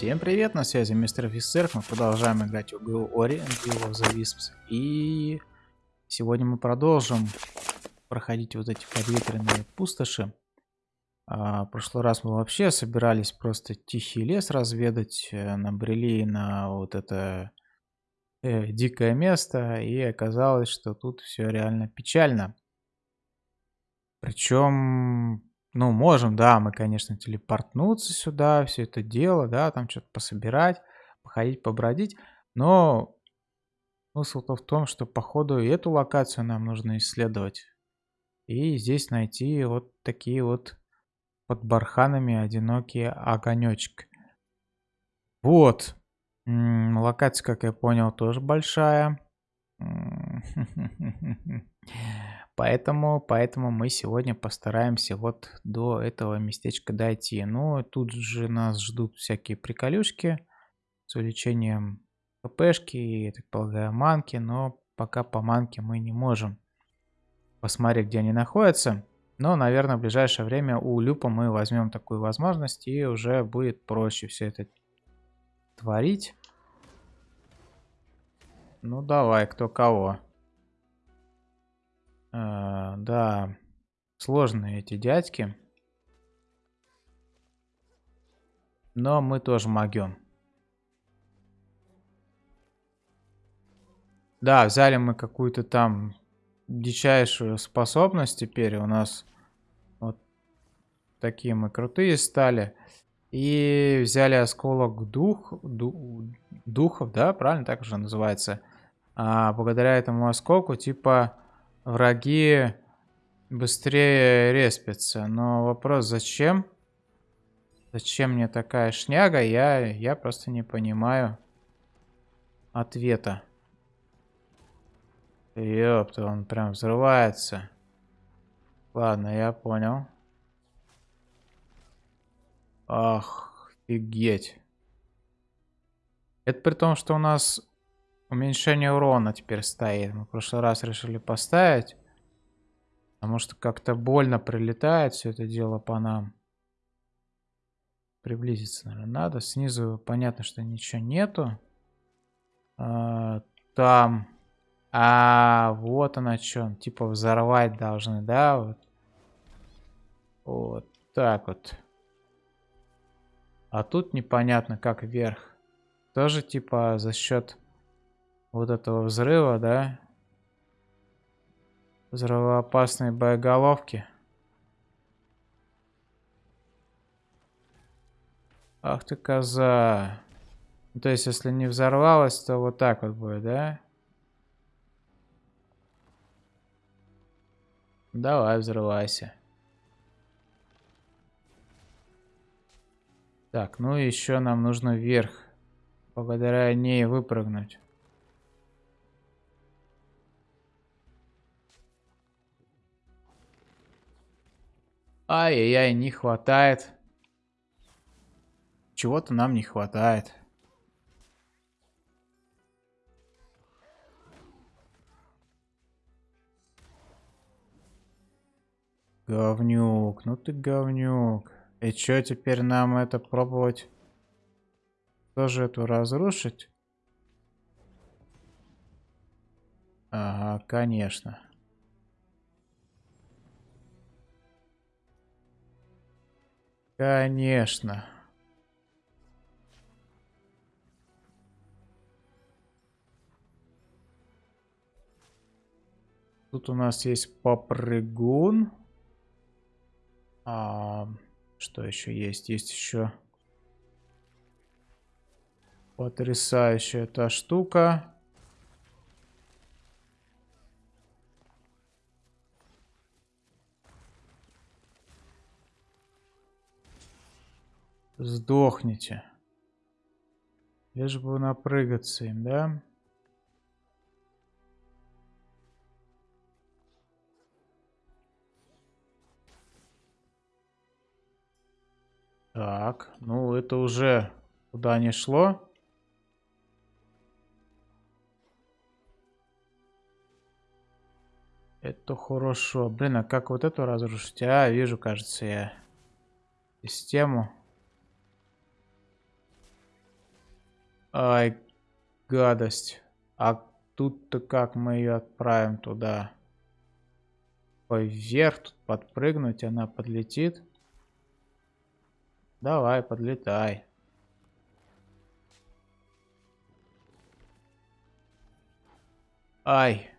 Всем привет, на связи мистер офицер. Мы продолжаем играть в игру Ori and Will of the Wisps. И сегодня мы продолжим проходить вот эти подветренные пустоши. А, в прошлый раз мы вообще собирались просто тихий лес разведать, э, набрели на вот это э, дикое место, и оказалось, что тут все реально печально. Причем ну, можем, да, мы, конечно, телепортнуться сюда, все это дело, да, там что-то пособирать, походить, побродить. Но смысл-то в том, что по ходу и эту локацию нам нужно исследовать. И здесь найти вот такие вот под барханами одинокие огонечки. Вот. М -м, локация, как я понял, тоже большая. Поэтому, поэтому мы сегодня постараемся вот до этого местечка дойти. Ну, тут же нас ждут всякие приколюшки с увеличением ППшки и, так полагаю, манки. Но пока по манке мы не можем посмотреть, где они находятся. Но, наверное, в ближайшее время у Люпа мы возьмем такую возможность и уже будет проще все это творить. Ну, давай, кто кого. А, да, сложные эти дядьки. Но мы тоже могем. Да, взяли мы какую-то там дичайшую способность теперь. У нас вот такие мы крутые стали. И взяли осколок дух, ду, духов, да, правильно так уже называется. А благодаря этому осколку, типа, враги быстрее респятся. Но вопрос, зачем? Зачем мне такая шняга? Я, я просто не понимаю ответа. Ёпта, он прям взрывается. Ладно, я понял. Ах, офигеть. Это при том, что у нас Уменьшение урона теперь стоит. Мы в прошлый раз решили поставить. Потому что как-то больно прилетает все это дело по нам. Приблизиться, наверное, надо. Снизу понятно, что ничего нету. А, там... А, вот она что. Типа взорвать должны, да? Вот. Вот так вот. А тут непонятно, как вверх. Тоже типа за счет вот этого взрыва, да? Взрывоопасные боеголовки. Ах ты коза. Ну, то есть, если не взорвалась, то вот так вот будет, да? Давай, взрывайся. Так, ну еще нам нужно вверх. Благодаря ней выпрыгнуть. Ай-яй-яй, не хватает. Чего-то нам не хватает. Говнюк, ну ты говнюк. И чё теперь нам это пробовать? Тоже эту разрушить? Ага, конечно. Конечно. Тут у нас есть попрыгун. А, что еще есть? Есть еще потрясающая эта штука. Сдохните. Лишь бы напрыгаться им, да? Так, ну это уже куда не шло. Это хорошо. Блин, а как вот эту разрушить? А, вижу, кажется, я систему. Ай, гадость. А тут-то как мы ее отправим туда? Вверх тут подпрыгнуть, она подлетит. Давай, подлетай. Ай.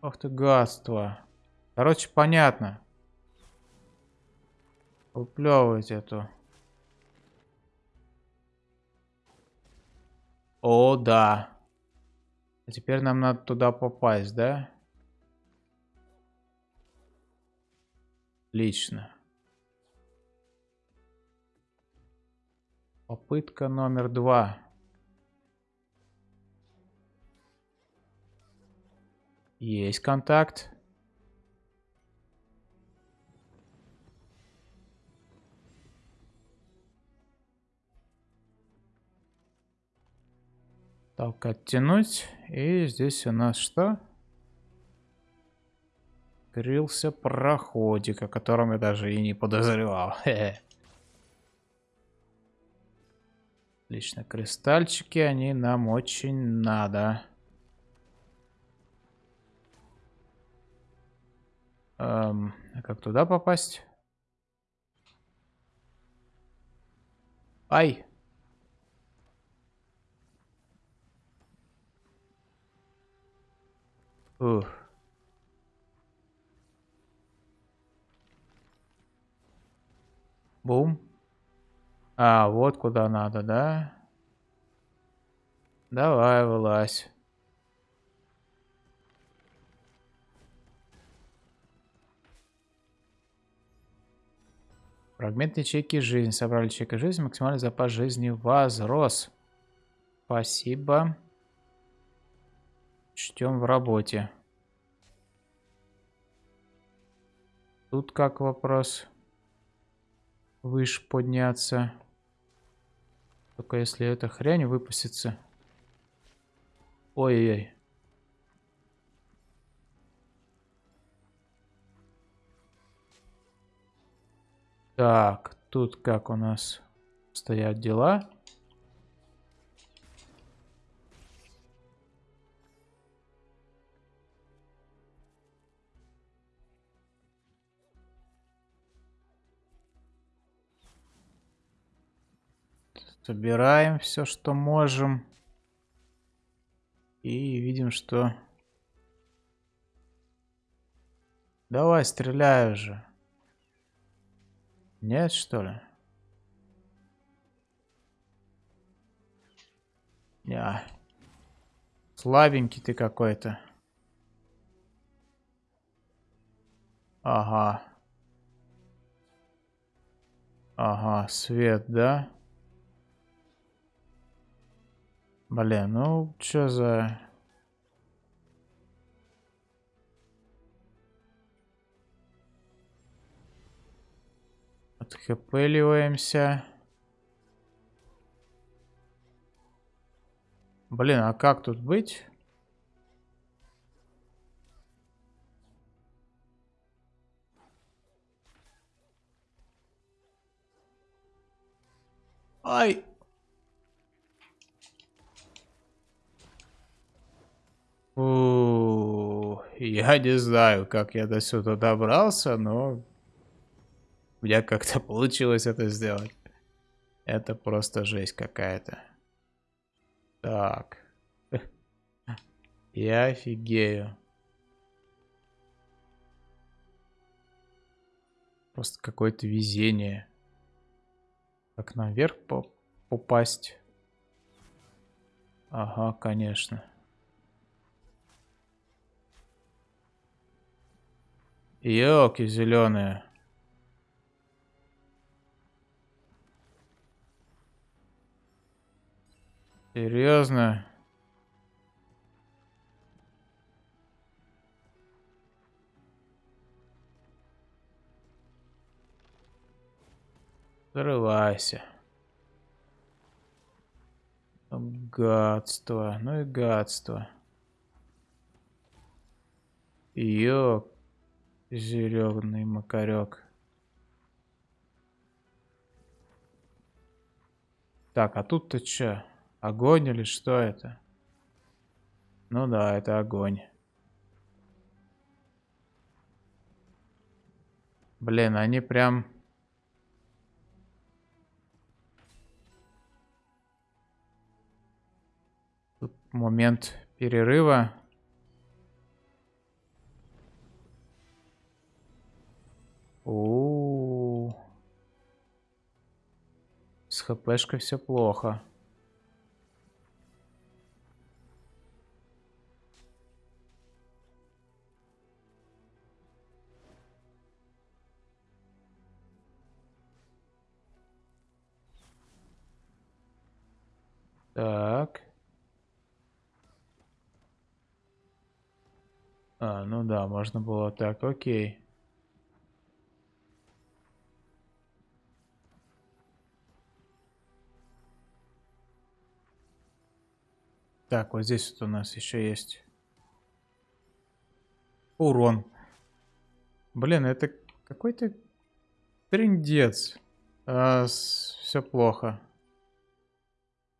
Ох ты гадство. Короче, понятно. Уплевывать эту. О, да. А теперь нам надо туда попасть, да? Отлично. Попытка номер два. Есть контакт. Так, оттянуть. И здесь у нас что? Крылся проходик, о котором я даже и не подозревал. Отлично, кристальчики, они нам очень надо. Эм, а как туда попасть? Ай! Ух. Бум. А, вот куда надо, да? Давай, вылазь. Фрагмент ячейки жизни. Собрали ячейка жизни. Максимальный запас жизни возрос. Спасибо. Чтем в работе. Тут как вопрос? Выше подняться. Только если эта хрень выпустится. Ой-ой-ой. Так, тут как у нас стоят дела? Собираем все, что можем. И видим, что... Давай, стреляй уже. Нет, что ли? Я. Слабенький ты какой-то. Ага. Ага, свет, да? Блин, ну что за... Отхпыливаемся. Блин, а как тут быть? Ай! Я не знаю, как я до сюда добрался, но у меня как-то получилось это сделать. Это просто жесть какая-то. Так. Я офигею. Просто какое-то везение. Как наверх попасть? Ага, конечно. Елки зеленые. Серьезно? Взрывайся. Гадство. Ну и гадство. Ёк. Зеленый макарек. Так, а тут-то что? Огонь или что это? Ну да, это огонь. Блин, они прям... Тут момент перерыва. У, -у, -у. С хпшкой все плохо. Так. А, ну да, можно было так, окей. Так, вот здесь вот у нас еще есть урон. Блин, это какой-то трендец. А, все плохо.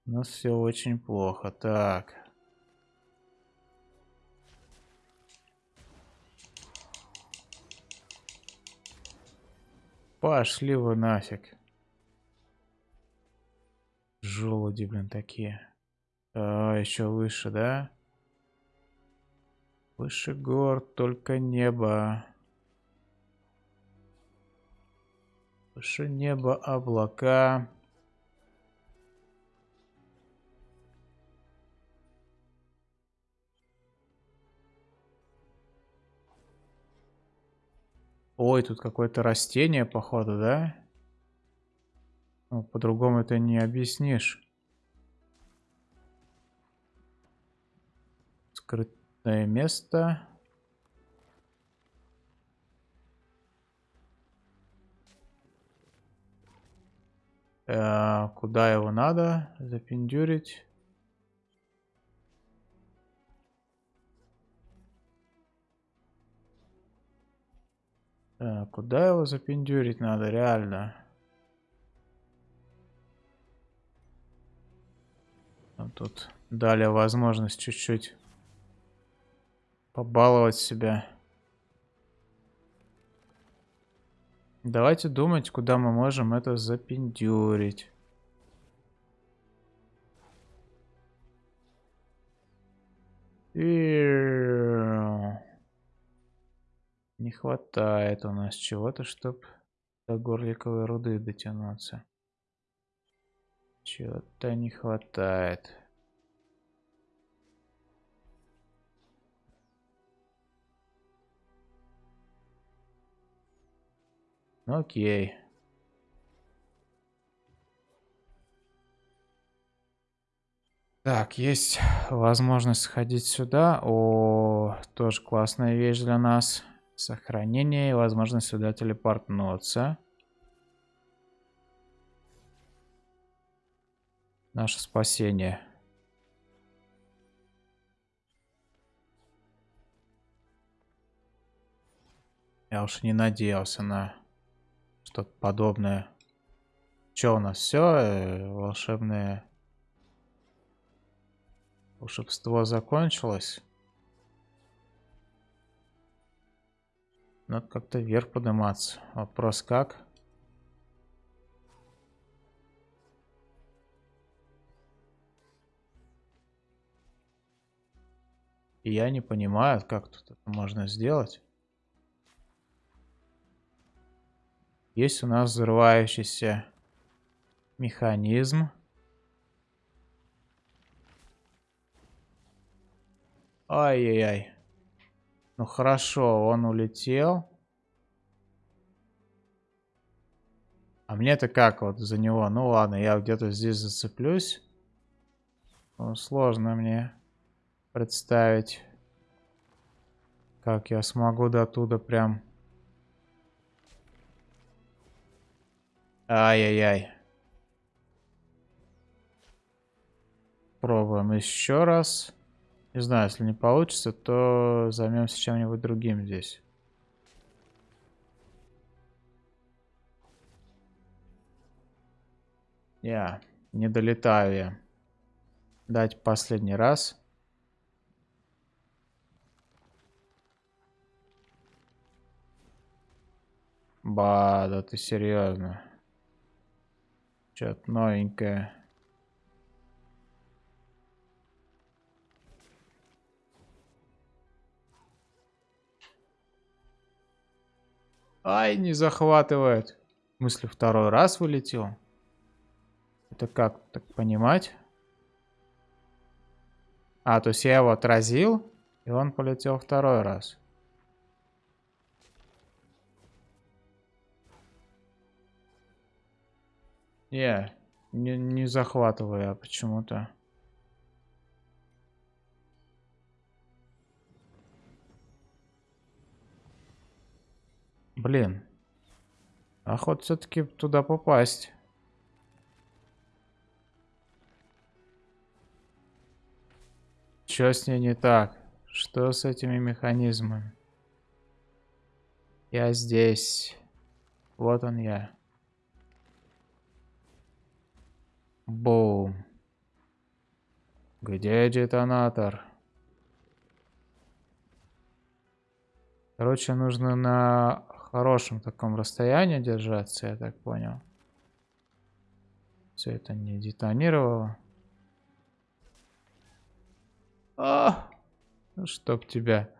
У нас все очень плохо. Так. Пошли вы нафиг. Желуди, блин, такие. А, еще выше, да? Выше гор, только небо. Выше неба облака. Ой, тут какое-то растение, походу, да? Ну, по-другому это не объяснишь. Скрытное место. Э, куда его надо запендюрить? Э, куда его запендюрить надо, реально? Тут дали возможность чуть-чуть побаловать себя. Давайте думать, куда мы можем это запендюрить. Не хватает у нас чего-то, чтобы до горликовой руды дотянуться. Чего-то не хватает. Окей. Так, есть возможность сходить сюда. О, тоже классная вещь для нас. Сохранение и возможность сюда телепортнуться. Наше спасение. Я уж не надеялся на что-то подобное. Что у нас все? Э, волшебное волшебство закончилось? Надо как-то вверх подниматься. Вопрос как? Я не понимаю, как тут это можно сделать. Есть у нас взрывающийся механизм. Ай-яй-яй. Ну хорошо, он улетел. А мне-то как вот за него? Ну ладно, я где-то здесь зацеплюсь. Ну, сложно мне представить, как я смогу до туда прям... Ай-яй-яй. Пробуем еще раз. Не знаю, если не получится, то займемся чем-нибудь другим здесь. Я не долетаю я. дать последний раз. Ба, да ты серьезно. Что-то новенькое. Ай, не захватывает. В смысле, второй раз вылетел? Это как так понимать? А, то есть я его отразил, и он полетел второй раз. Не, не, не захватываю я почему-то. Блин. Охот все-таки туда попасть. Что с ней не так? Что с этими механизмами? Я здесь. Вот он я. Бум. Где детонатор? Короче, нужно на хорошем таком расстоянии держаться, я так понял. Все это не детонировало. А, ну чтоб тебя.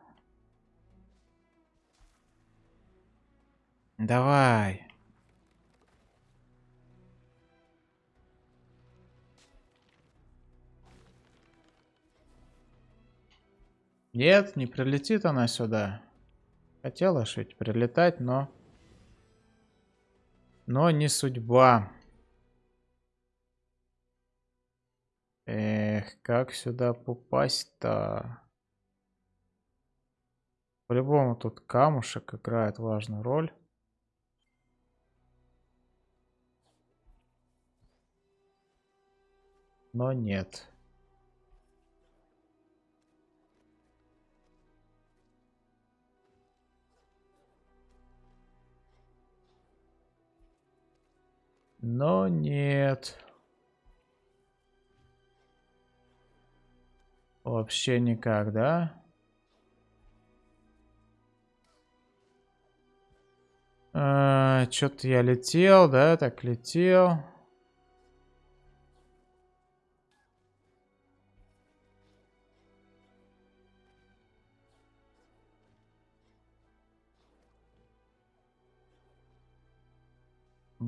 Давай. Нет, не прилетит она сюда. Хотела ведь прилетать, но... Но не судьба. Эх, как сюда попасть-то? По-любому тут камушек играет важную роль. Но нет. Но нет. Вообще никак, да? А, Что-то я летел, да, так летел.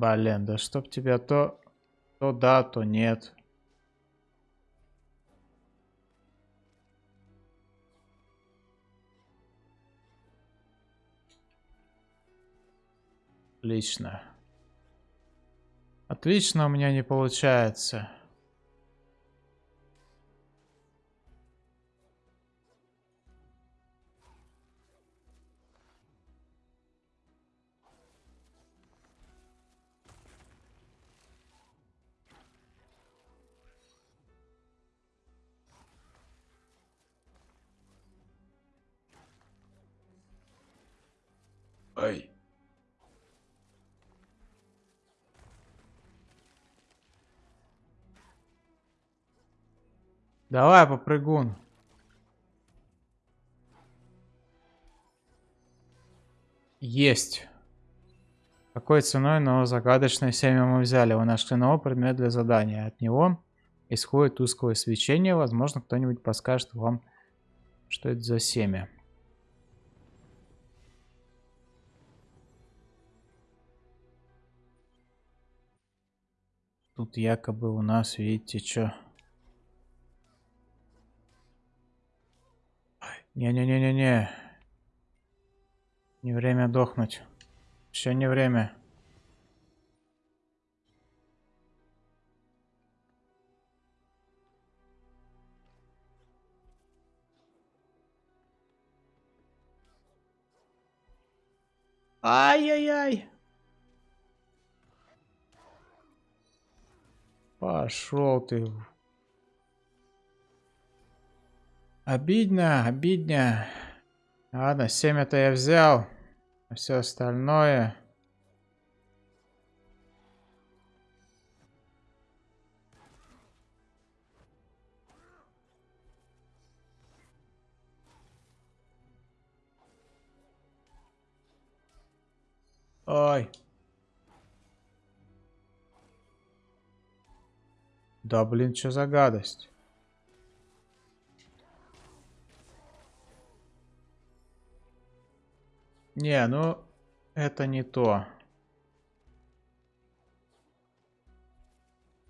Блин, да чтоб тебя то... То да, то нет. Отлично. Отлично у меня не получается. Ай. Давай, попрыгун. Есть. Какой ценой, но загадочное семя мы взяли. Вы нашли новый предмет для задания. От него исходит тусклое свечение. Возможно, кто-нибудь подскажет вам, что это за семя. Тут якобы у нас, видите, что... Не-не-не-не-не. Не время дохнуть. Еще не время. Ай-яй-яй. Пошел ты. Обидно, обидно. Ладно, 7 это я взял. А все остальное... Ой. Да блин, что за гадость? Не, ну это не то.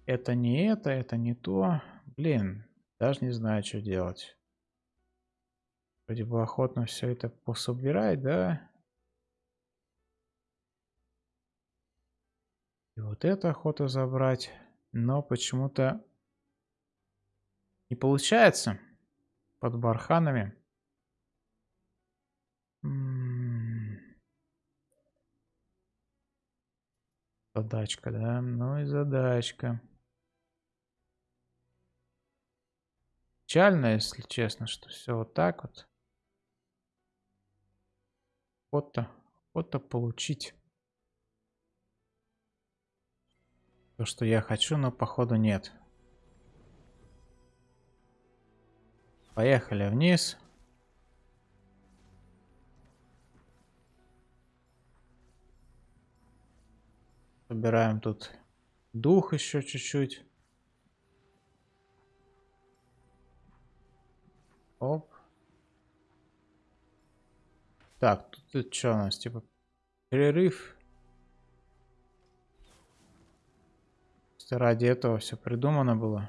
Это не это, это не то. Блин, даже не знаю, что делать. Вроде бы охотно все это пособирать, да? И вот это охота забрать. Но почему-то не получается под барханами. Задачка, да? Ну и задачка. Печально, если честно, что все вот так вот. Вот-то, вот-то получить. То, что я хочу, но походу нет. Поехали вниз. Собираем тут дух еще чуть-чуть. Оп. Так, тут, тут что у нас? Типа перерыв. Ради этого все придумано было.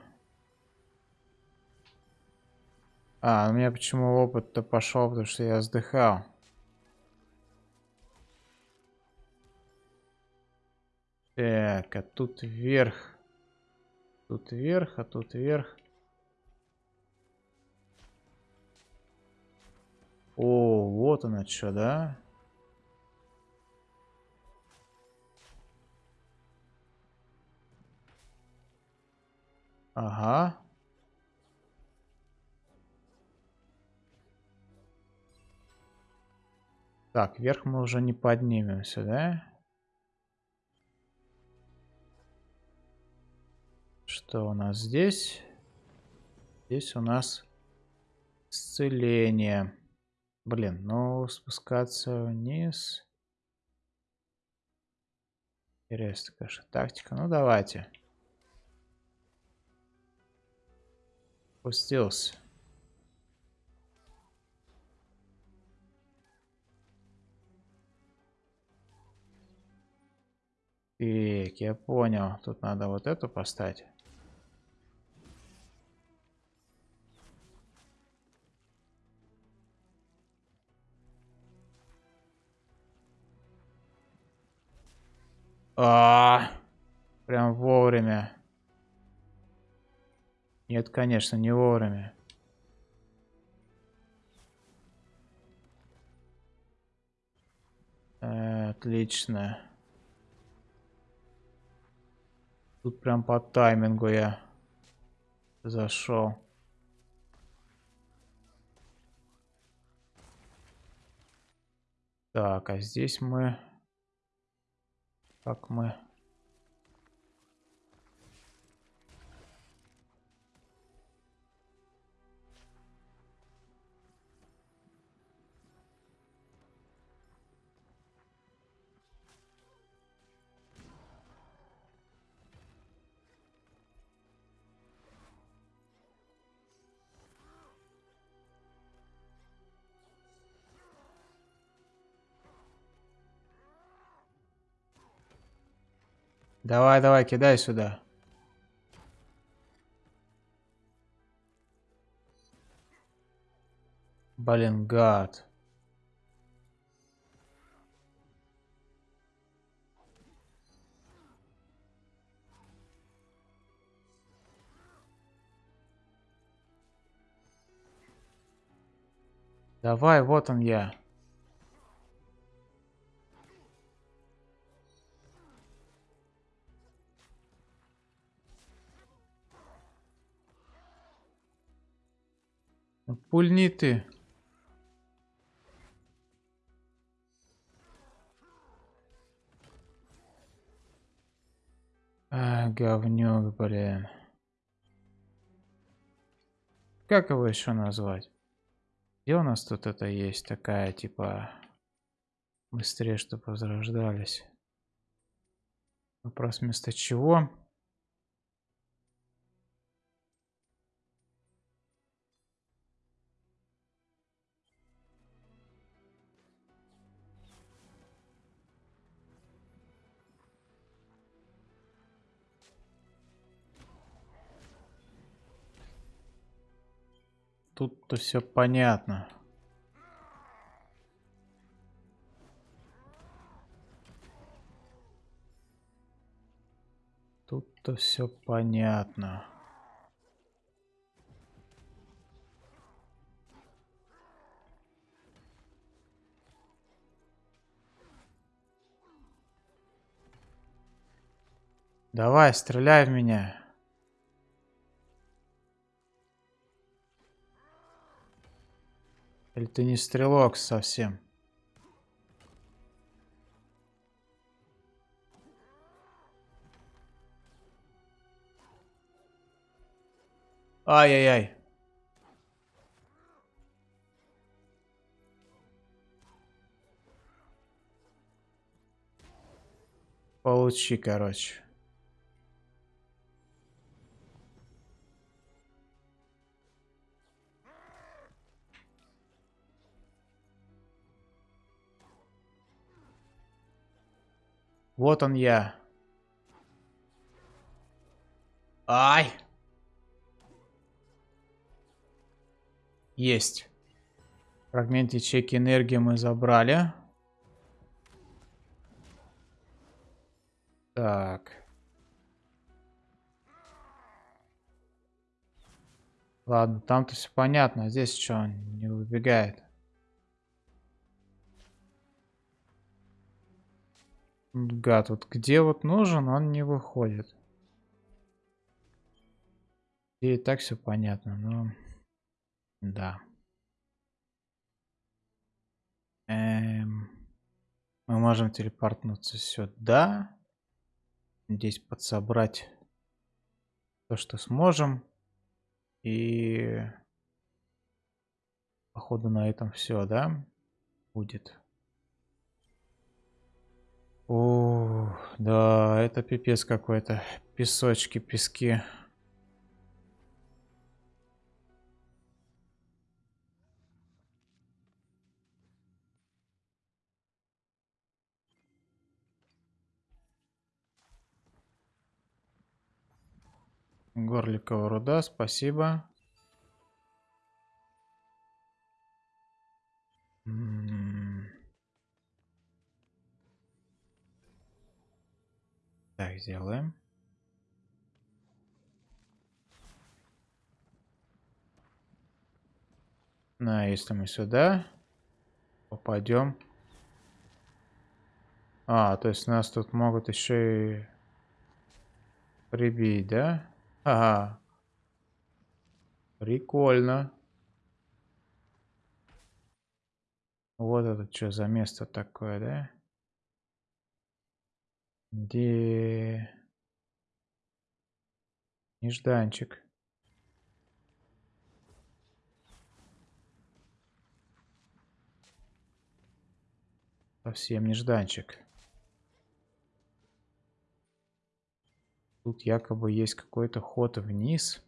А, у меня почему опыт-то пошел, потому что я вздыхал. Так, а тут вверх. Тут вверх, а тут вверх. О, вот она что, да? Ага. Так, вверх мы уже не поднимемся, да? Что у нас здесь? Здесь у нас исцеление. Блин, ну спускаться вниз. Интересно, конечно, тактика. Ну давайте. Спустился. Так, я понял. Тут надо вот эту поставить. А, -а, -а прям вовремя. Нет, конечно, не вовремя. Э, отлично. Тут прям по таймингу я зашел. Так, а здесь мы как мы... Давай, давай, кидай сюда. Блин, гад. Давай, вот он я. Пульни ты. А, говнюк, блин. Как его еще назвать? Где у нас тут это есть такая, типа... Быстрее, чтобы возрождались. Вопрос вместо чего? Тут-то все понятно. Тут-то все понятно. Давай, стреляй в меня. Или ты не стрелок совсем? Ай-яй-яй. Получи, короче. Вот он я. Ай! Есть. Фрагмент ячейки энергии мы забрали. Так. Ладно, там-то все понятно. Здесь что, не выбегает? Гад, вот где вот нужен, он не выходит. И так все понятно, но... Да. Эм... Мы можем телепортнуться сюда. Здесь подсобрать то, что сможем. И... Походу на этом все, да? Будет. О, да, это пипец какой-то. Песочки, пески. Горликова руда, спасибо. М -м Так, сделаем. Ну, а если мы сюда попадем... А, то есть нас тут могут еще и прибить, да? Ага. Прикольно. Вот это что за место такое, да? Где нежданчик? Совсем нежданчик. Тут якобы есть какой-то ход вниз.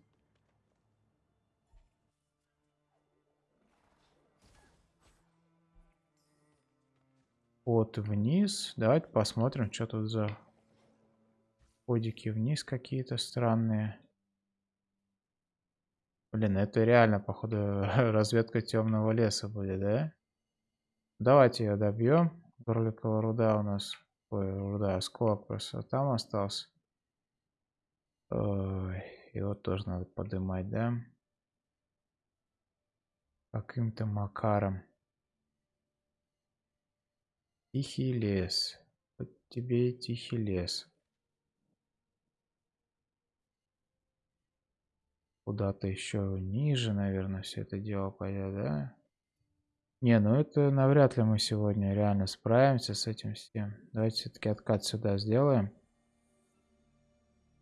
Вот вниз. Давайте посмотрим, что тут за ходики вниз какие-то странные. Блин, это реально, походу, разведка темного леса будет, да? Давайте ее добьем. Горликовая руда у нас... Ой, руда, осколок просто там остался. Ой, его тоже надо поднимать, да? Каким-то макаром. Тихий лес. Вот тебе и тихий лес. Куда-то еще ниже, наверное, все это дело пойдет, да? Не, ну это навряд ли мы сегодня реально справимся с этим всем. Давайте все-таки откат сюда сделаем.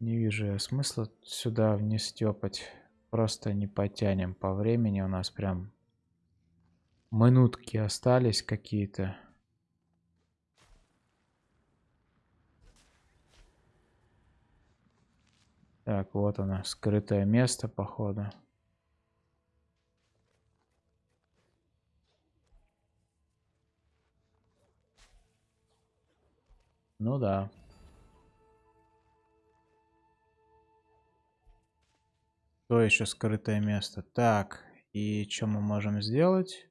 Не вижу я смысла сюда вниз тепать. Просто не потянем по времени. У нас прям минутки остались какие-то. Так, вот оно, скрытое место, походу. Ну да. То еще скрытое место. Так, и что мы можем сделать?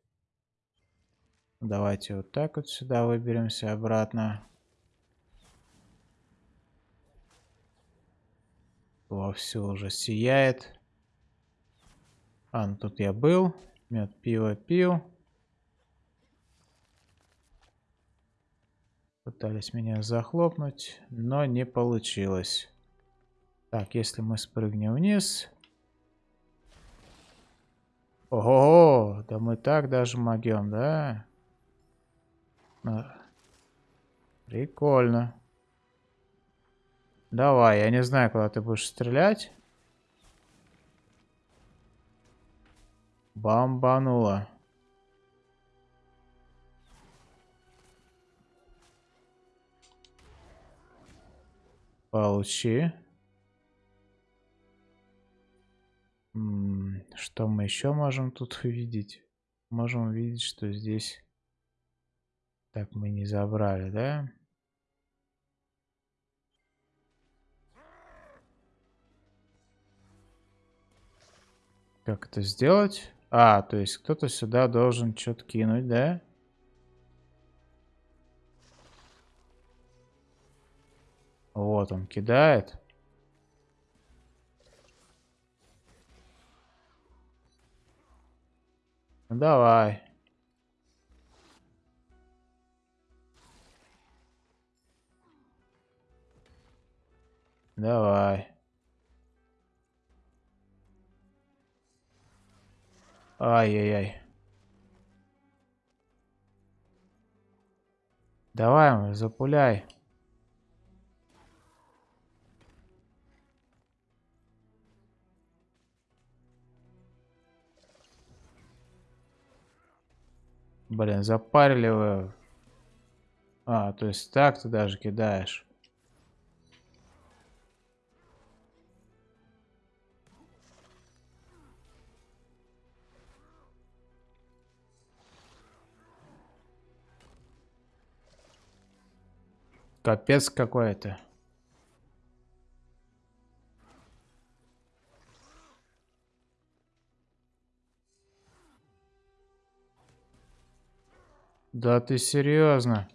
Давайте вот так вот сюда выберемся обратно. Вовсю уже сияет. А, ну тут я был. Мед пиво пил. Пытались меня захлопнуть, но не получилось. Так, если мы спрыгнем вниз... Ого, да мы так даже могем, да? А. Прикольно. Давай, я не знаю, куда ты будешь стрелять. Бомбануло. Получи. Что мы еще можем тут увидеть? Можем увидеть, что здесь... Так, мы не забрали, да? Как это сделать? А, то есть кто-то сюда должен что-то кинуть, да? Вот он кидает. Ну, давай. Давай. Ай-яй-яй. Давай, запуляй. Блин, запарили вы. А, то есть так ты даже кидаешь. Капец какой-то. Да ты серьезно?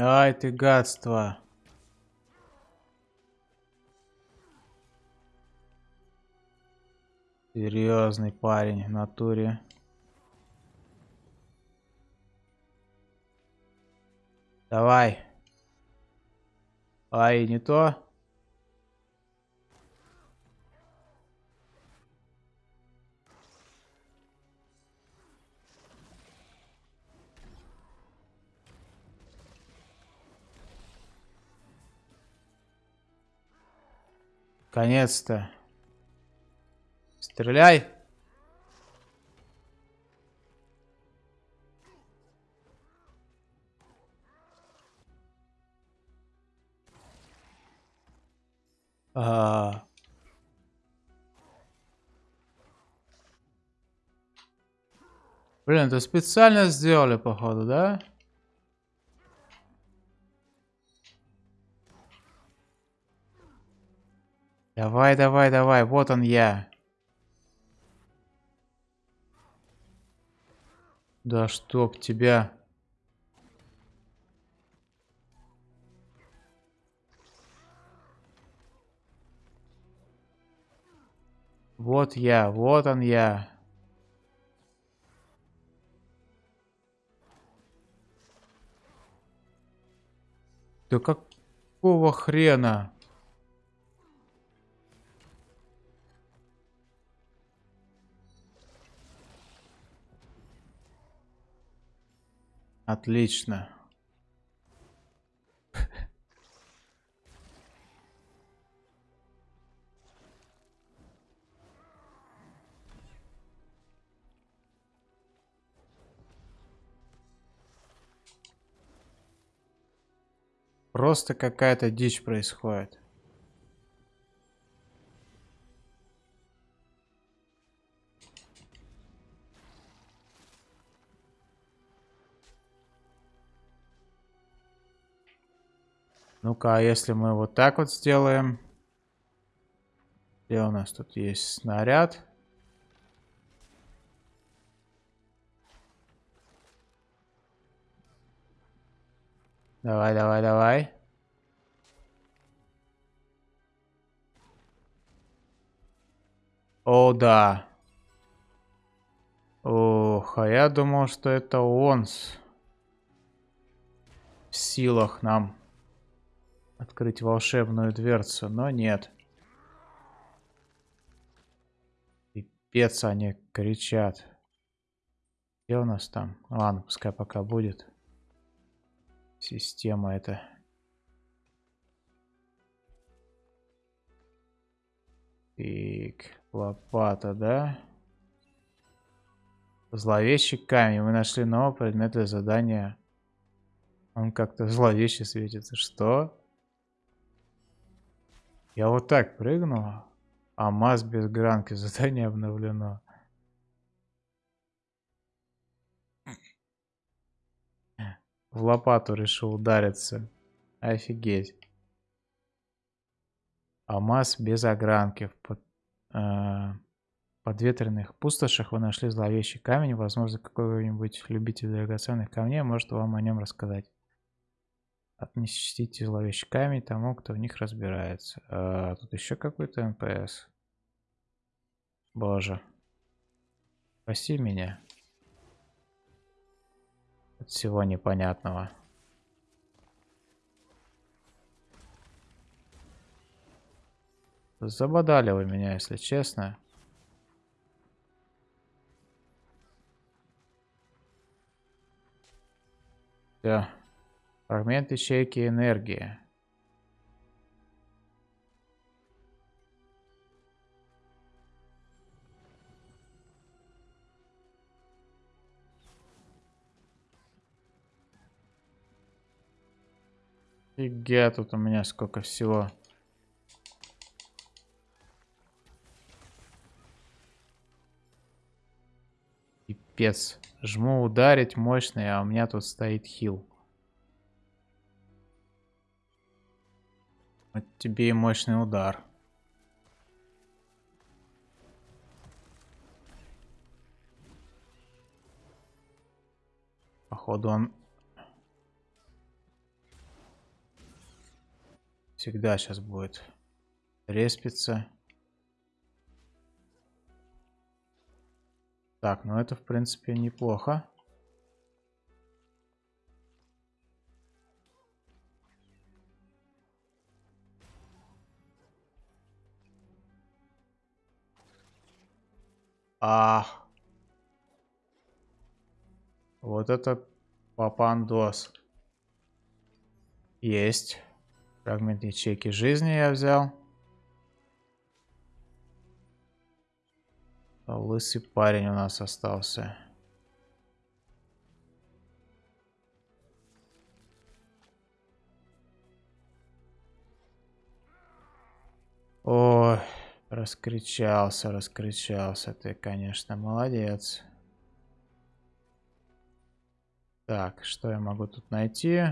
Ай ты гадство. Серьезный парень в натуре. Давай. Ай, не то. Конец-то. Стреляй. А... Блин, это специально сделали, походу, да? Давай, давай, давай, вот он я. Да чтоб тебя... Вот я, вот он я. Да какого хрена? Отлично. Просто какая-то дичь происходит. Ну-ка, а если мы вот так вот сделаем? Где у нас тут есть снаряд? Давай, давай, давай. О, да. Ох, а я думал, что это он в силах нам открыть волшебную дверцу, но нет. Пипец они кричат. Где у нас там? Ладно, пускай пока будет. Система это. Так, лопата, да? Зловещий камень. Мы нашли новый предмет для задания. Он как-то зловеще светится. Что? Я вот так прыгнул. А масс без гранки. Задание обновлено. В лопату решил удариться. Офигеть. Алмаз без огранки. В под, э, подветренных пустошах вы нашли зловещий камень. Возможно, какой-нибудь любитель драгоценных камней может вам о нем рассказать. Отнесите зловещий камень тому, кто в них разбирается. А, тут еще какой-то НПС. Боже. Спаси меня. От всего непонятного. Забодали вы меня, если честно. Все. Фрагмент ячейки энергии. Фига, тут у меня сколько всего. Пипец. Жму ударить мощный, а у меня тут стоит хил. Вот тебе и мощный удар. Походу он всегда сейчас будет респиться. Так, ну это в принципе неплохо. А, вот это папандос. Есть. Фрагмент ячейки жизни я взял. Лысый парень у нас остался. Ой. Раскричался, раскричался. Ты, конечно, молодец. Так, что я могу тут найти?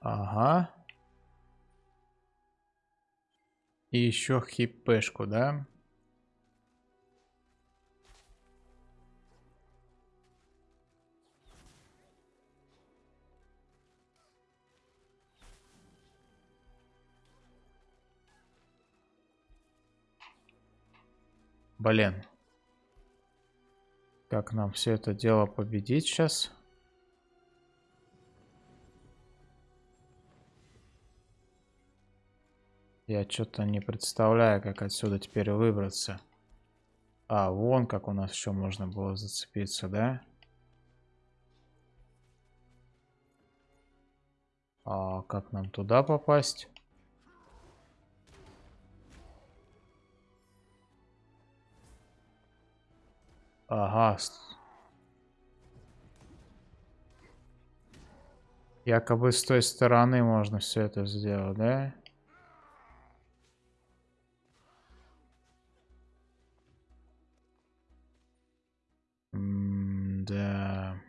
Ага. И еще хипешку, да? Блин. Как нам все это дело победить сейчас? Я что-то не представляю, как отсюда теперь выбраться. А, вон как у нас еще можно было зацепиться, да? А как нам туда попасть? Ага. Якобы с той стороны можно все это сделать, да? Да.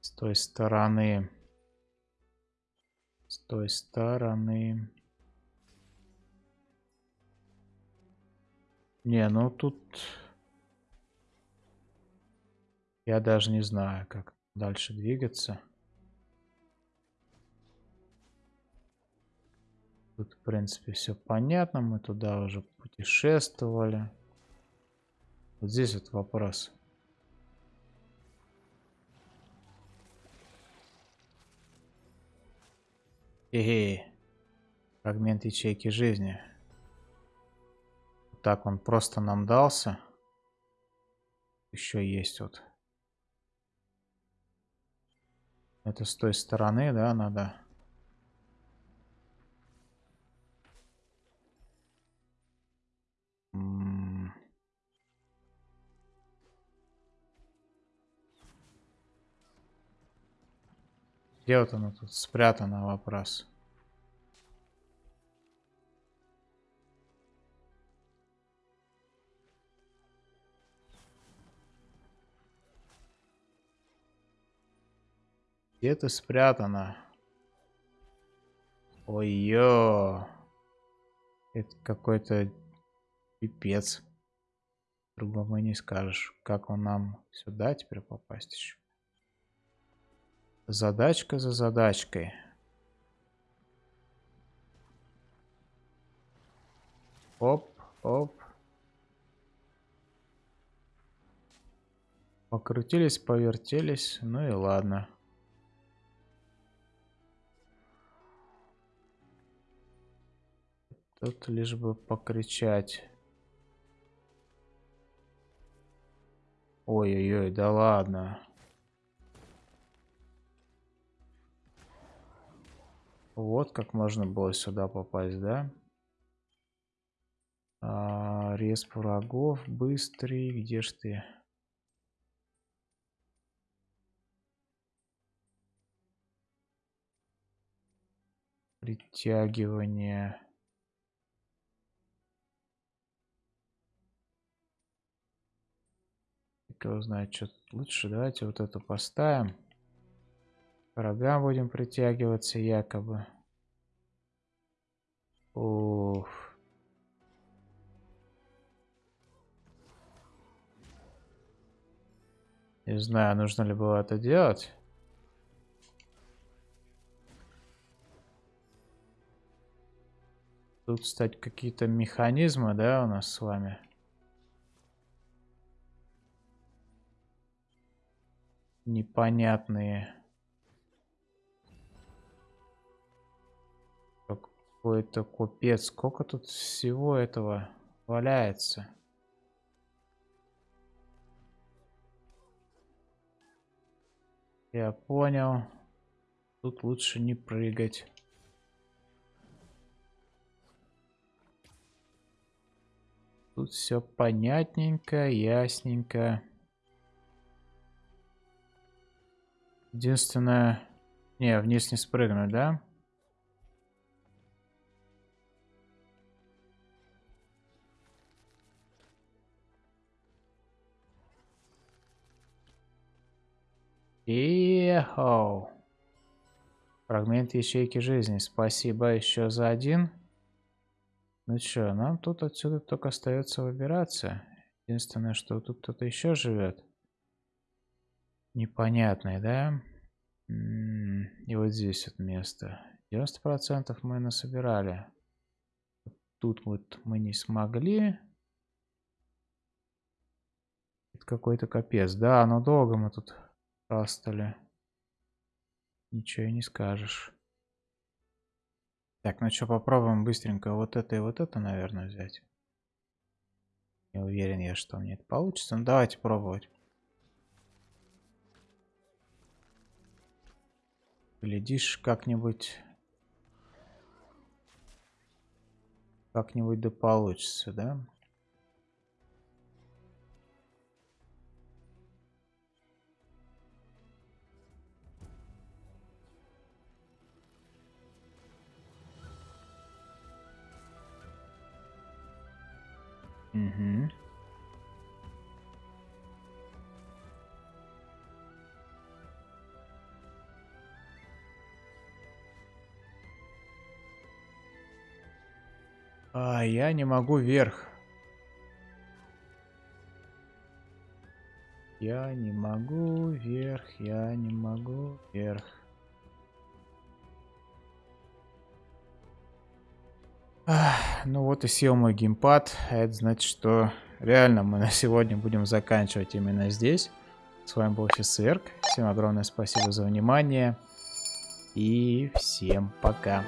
С той стороны. С той стороны. Не, ну тут... Я даже не знаю, как дальше двигаться. Тут, в принципе, все понятно. Мы туда уже путешествовали. Вот здесь вот вопрос. Эй, фрагмент ячейки жизни. Так, он просто нам дался. Еще есть вот. Это с той стороны, да, надо. Где вот оно тут спрятано, вопрос. Где-то спрятано. Ой-ё. Это какой-то пипец. Другому не скажешь. Как он нам сюда теперь попасть еще? Задачка за задачкой. Оп, оп. Покрутились, повертелись. Ну и ладно. Тут лишь бы покричать. Ой-ой-ой, да ладно. Вот как можно было сюда попасть, да? А, респ врагов, быстрый, где ж ты? Притягивание. Кто знает, что лучше. Давайте вот эту поставим. К врагам будем притягиваться якобы. Ух. Не знаю, нужно ли было это делать. Тут, кстати, какие-то механизмы, да, у нас с вами. Непонятные. Какой-то купец. Сколько тут всего этого валяется? Я понял. Тут лучше не прыгать. Тут все понятненько, ясненько. Единственное... Не, вниз не спрыгнуть, да? Ехау. Фрагмент ячейки жизни. Спасибо еще за один. Ну что, нам тут отсюда только остается выбираться. Единственное, что тут кто-то еще живет непонятный, да? И вот здесь вот место. 90% мы насобирали. Тут вот мы не смогли. Это какой-то капец. Да, но долго мы тут растали. Ничего и не скажешь. Так, ну что, попробуем быстренько вот это и вот это, наверное, взять. Не уверен я, что мне это получится. Ну, давайте пробовать. Глядишь, как-нибудь... Как-нибудь да получится, да? Я не могу вверх. Я не могу вверх, я не могу вверх. Ах, ну вот и сел мой геймпад. А это значит, что реально мы на сегодня будем заканчивать именно здесь. С вами был Фисерк. Всем огромное спасибо за внимание. И всем пока.